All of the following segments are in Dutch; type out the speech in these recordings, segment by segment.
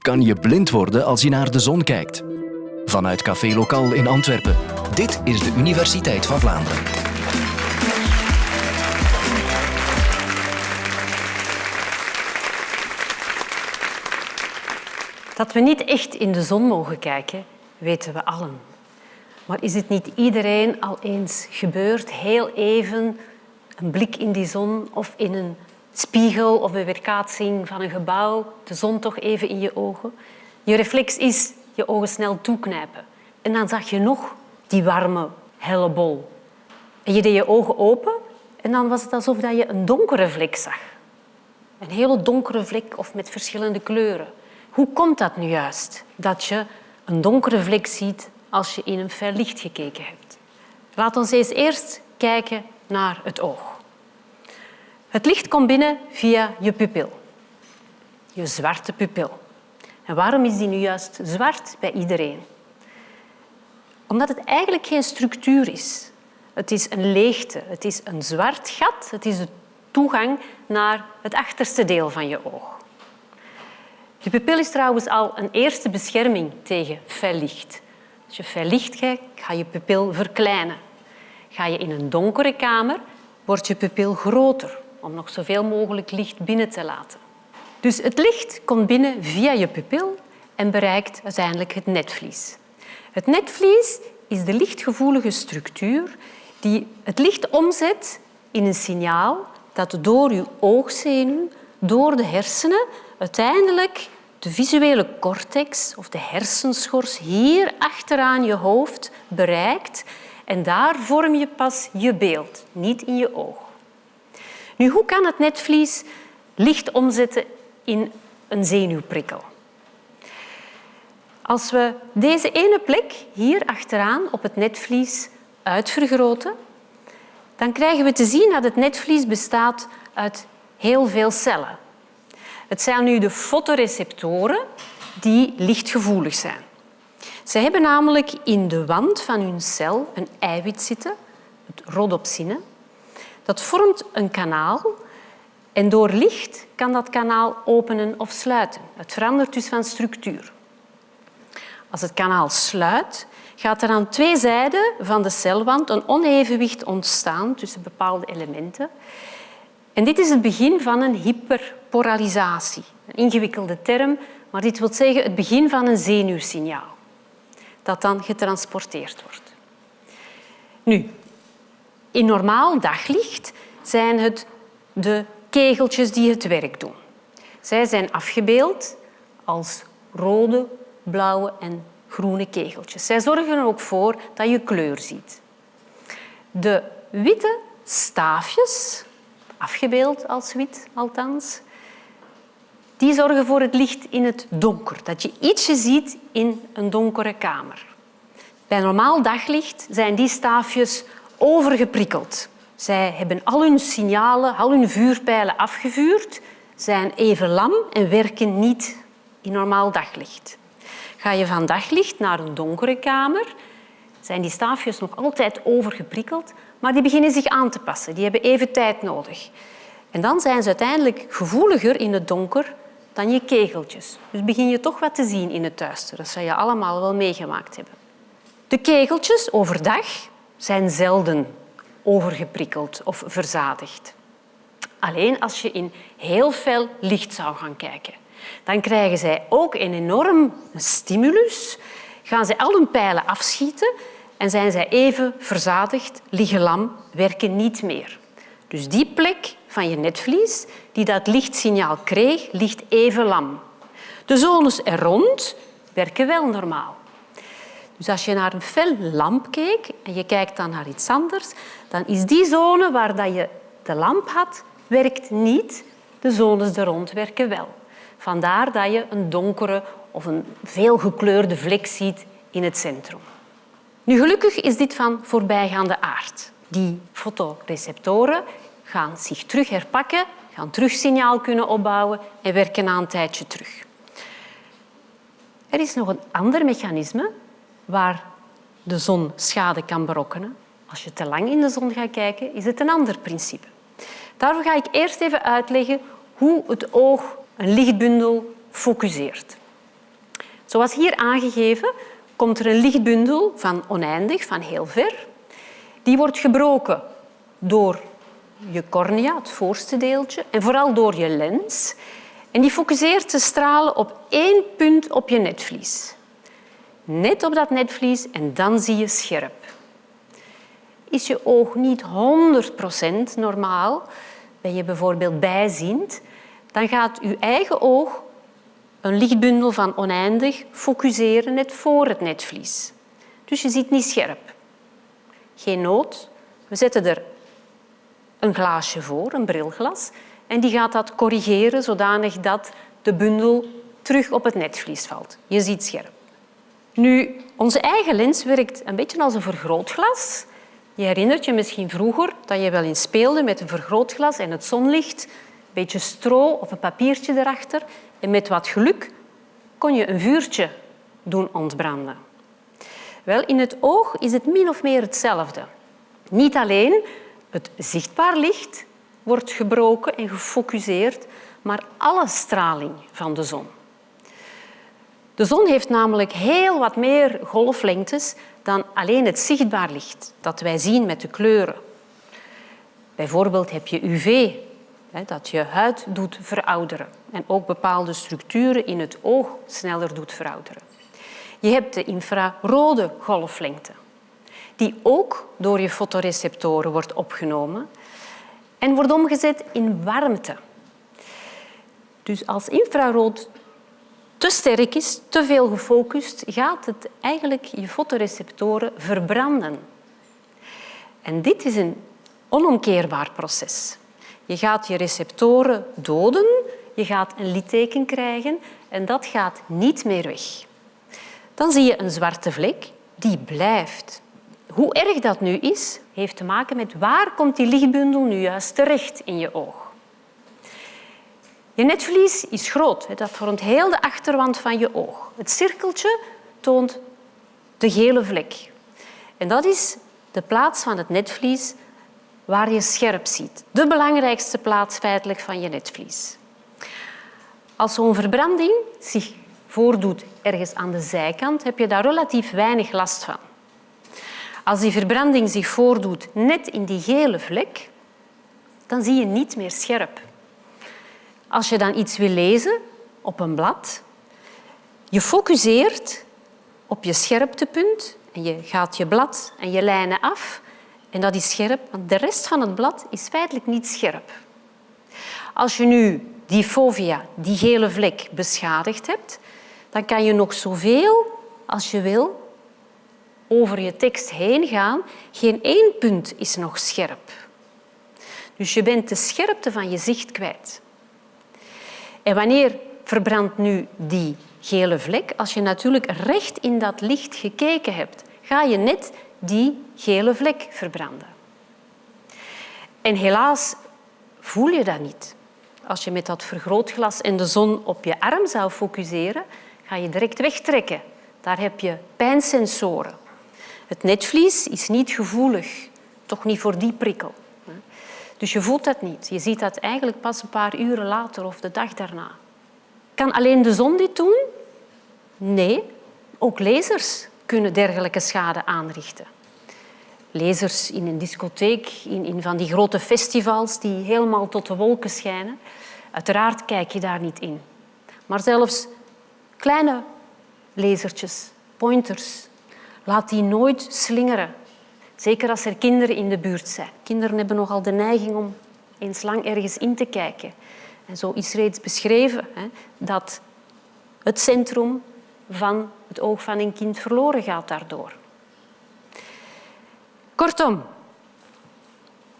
kan je blind worden als je naar de zon kijkt. Vanuit Café Lokaal in Antwerpen. Dit is de Universiteit van Vlaanderen. Dat we niet echt in de zon mogen kijken, weten we allen. Maar is het niet iedereen al eens gebeurd, heel even een blik in die zon of in een spiegel of een weerkaatsing van een gebouw, de zon toch even in je ogen? Je reflex is je ogen snel toeknijpen. En dan zag je nog die warme, helle bol. En je deed je ogen open en dan was het alsof je een donkere vlek zag. Een hele donkere vlek of met verschillende kleuren. Hoe komt dat nu juist, dat je een donkere vlek ziet als je in een fel licht gekeken hebt? Laat ons eens eerst kijken naar het oog. Het licht komt binnen via je pupil, je zwarte pupil. En waarom is die nu juist zwart bij iedereen? Omdat het eigenlijk geen structuur is. Het is een leegte, het is een zwart gat, het is de toegang naar het achterste deel van je oog. Je pupil is trouwens al een eerste bescherming tegen fel licht. Als je fel licht kijkt, ga je pupil verkleinen. Ga je in een donkere kamer, wordt je pupil groter om nog zoveel mogelijk licht binnen te laten. Dus het licht komt binnen via je pupil en bereikt uiteindelijk het netvlies. Het netvlies is de lichtgevoelige structuur die het licht omzet in een signaal dat door je oogzenuw, door de hersenen, uiteindelijk de visuele cortex of de hersenschors hier achteraan je hoofd bereikt en daar vorm je pas je beeld, niet in je oog. Nu, hoe kan het netvlies licht omzetten in een zenuwprikkel? Als we deze ene plek hier achteraan op het netvlies uitvergroten, dan krijgen we te zien dat het netvlies bestaat uit heel veel cellen. Het zijn nu de fotoreceptoren die lichtgevoelig zijn. Ze hebben namelijk in de wand van hun cel een eiwit zitten, het rhodopsine. Dat vormt een kanaal en door licht kan dat kanaal openen of sluiten. Het verandert dus van structuur. Als het kanaal sluit, gaat er aan twee zijden van de celwand een onevenwicht ontstaan tussen bepaalde elementen. En dit is het begin van een hyperpolarisatie. Een ingewikkelde term, maar dit wil zeggen het begin van een zenuwsignaal dat dan getransporteerd wordt. Nu, in normaal daglicht zijn het de kegeltjes die het werk doen. Zij zijn afgebeeld als rode, blauwe en groene kegeltjes. Zij zorgen er ook voor dat je kleur ziet. De witte staafjes, afgebeeld als wit althans, die zorgen voor het licht in het donker, dat je ietsje ziet in een donkere kamer. Bij normaal daglicht zijn die staafjes overgeprikkeld. Zij hebben al hun signalen, al hun vuurpijlen afgevuurd, zijn even lam en werken niet in normaal daglicht. Ga je van daglicht naar een donkere kamer, zijn die staafjes nog altijd overgeprikkeld, maar die beginnen zich aan te passen. Die hebben even tijd nodig. En dan zijn ze uiteindelijk gevoeliger in het donker dan je kegeltjes. Dus begin je toch wat te zien in het duister. Dat zou je allemaal wel meegemaakt hebben. De kegeltjes overdag zijn zelden overgeprikkeld of verzadigd. Alleen als je in heel fel licht zou gaan kijken. Dan krijgen zij ook een enorm stimulus, gaan zij al hun pijlen afschieten en zijn zij even verzadigd, liggen lam, werken niet meer. Dus die plek van je netvlies die dat lichtsignaal kreeg, ligt even lam. De zones er rond werken wel normaal. Dus als je naar een fel lamp keek en je kijkt dan naar iets anders, dan is die zone waar dat je de lamp had, werkt niet. De zones er rond werken wel. Vandaar dat je een donkere of een veelgekleurde vlek ziet in het centrum. Nu, gelukkig is dit van voorbijgaande aard. Die fotoreceptoren gaan zich terug herpakken, gaan terug signaal kunnen opbouwen en werken na een tijdje terug. Er is nog een ander mechanisme waar de zon schade kan berokkenen. Als je te lang in de zon gaat kijken, is het een ander principe. Daarvoor ga ik eerst even uitleggen hoe het oog een lichtbundel focuseert. Zoals hier aangegeven komt er een lichtbundel van oneindig, van heel ver. Die wordt gebroken door je cornea, het voorste deeltje, en vooral door je lens. En die focuseert de stralen op één punt op je netvlies. Net op dat netvlies en dan zie je scherp. Is je oog niet 100% normaal, ben je bijvoorbeeld bijziend, dan gaat je eigen oog een lichtbundel van oneindig focuseren net voor het netvlies. Dus je ziet niet scherp. Geen nood. We zetten er een glaasje voor, een brilglas, en die gaat dat corrigeren zodanig dat de bundel terug op het netvlies valt. Je ziet scherp. Nu, onze eigen lens werkt een beetje als een vergrootglas. Je herinnert je misschien vroeger dat je wel eens speelde met een vergrootglas en het zonlicht, een beetje stro of een papiertje erachter. En met wat geluk kon je een vuurtje doen ontbranden. Wel, in het oog is het min of meer hetzelfde. Niet alleen het zichtbaar licht wordt gebroken en gefocuseerd, maar alle straling van de zon. De zon heeft namelijk heel wat meer golflengtes dan alleen het zichtbaar licht dat wij zien met de kleuren. Bijvoorbeeld heb je UV, dat je huid doet verouderen en ook bepaalde structuren in het oog sneller doet verouderen. Je hebt de infrarode golflengte, die ook door je fotoreceptoren wordt opgenomen en wordt omgezet in warmte. Dus als infrarood te sterk is, te veel gefocust, gaat het eigenlijk je fotoreceptoren verbranden. En dit is een onomkeerbaar proces. Je gaat je receptoren doden, je gaat een litteken krijgen en dat gaat niet meer weg. Dan zie je een zwarte vlek die blijft. Hoe erg dat nu is, heeft te maken met waar komt die lichtbundel nu juist terecht in je oog. Je netvlies is groot, dat vormt heel de achterwand van je oog. Het cirkeltje toont de gele vlek. En dat is de plaats van het netvlies waar je scherp ziet. De belangrijkste plaats feitelijk van je netvlies. Als zo'n verbranding zich voordoet ergens aan de zijkant, heb je daar relatief weinig last van. Als die verbranding zich voordoet net in die gele vlek, dan zie je niet meer scherp. Als je dan iets wil lezen op een blad, je focuseert op je scherptepunt en je gaat je blad en je lijnen af en dat is scherp, want de rest van het blad is feitelijk niet scherp. Als je nu die fovea, die gele vlek, beschadigd hebt, dan kan je nog zoveel als je wil over je tekst heen gaan. Geen één punt is nog scherp. Dus je bent de scherpte van je zicht kwijt. En wanneer verbrandt nu die gele vlek? Als je natuurlijk recht in dat licht gekeken hebt, ga je net die gele vlek verbranden. En helaas voel je dat niet. Als je met dat vergrootglas en de zon op je arm zou focuseren, ga je direct wegtrekken. Daar heb je pijnsensoren. Het netvlies is niet gevoelig, toch niet voor die prikkel. Dus je voelt dat niet. Je ziet dat eigenlijk pas een paar uren later of de dag daarna. Kan alleen de zon dit doen? Nee, ook lasers kunnen dergelijke schade aanrichten. Lasers in een discotheek, in, in van die grote festivals die helemaal tot de wolken schijnen. Uiteraard kijk je daar niet in. Maar zelfs kleine lasertjes, pointers, laat die nooit slingeren. Zeker als er kinderen in de buurt zijn. Kinderen hebben nogal de neiging om eens lang ergens in te kijken. En zo is reeds beschreven hè, dat het centrum van het oog van een kind verloren gaat daardoor. Kortom,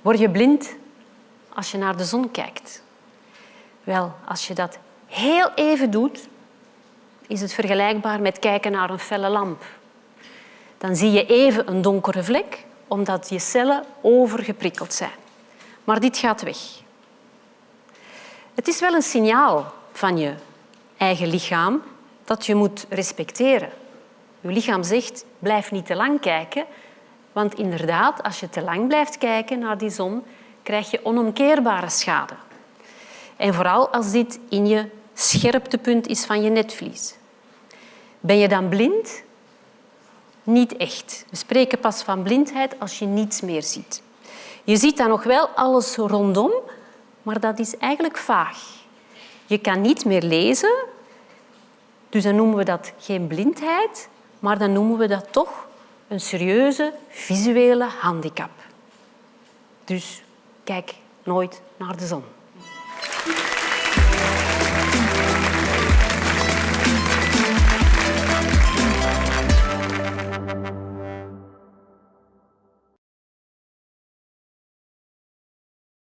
word je blind als je naar de zon kijkt? Wel, als je dat heel even doet, is het vergelijkbaar met kijken naar een felle lamp. Dan zie je even een donkere vlek, omdat je cellen overgeprikkeld zijn. Maar dit gaat weg. Het is wel een signaal van je eigen lichaam dat je moet respecteren. Je lichaam zegt, blijf niet te lang kijken, want inderdaad, als je te lang blijft kijken naar die zon, krijg je onomkeerbare schade. En vooral als dit in je scherptepunt is van je netvlies. Ben je dan blind? Niet echt. We spreken pas van blindheid als je niets meer ziet. Je ziet dan nog wel alles rondom, maar dat is eigenlijk vaag. Je kan niet meer lezen, dus dan noemen we dat geen blindheid, maar dan noemen we dat toch een serieuze visuele handicap. Dus kijk nooit naar de zon.